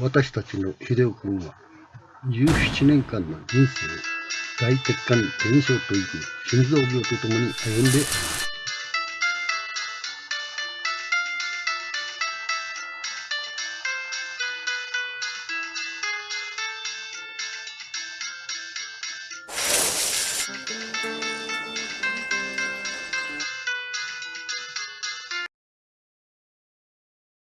私たちの秀夫君は、17年間の人生を大血管減少という心臓病とともに歩んでおります。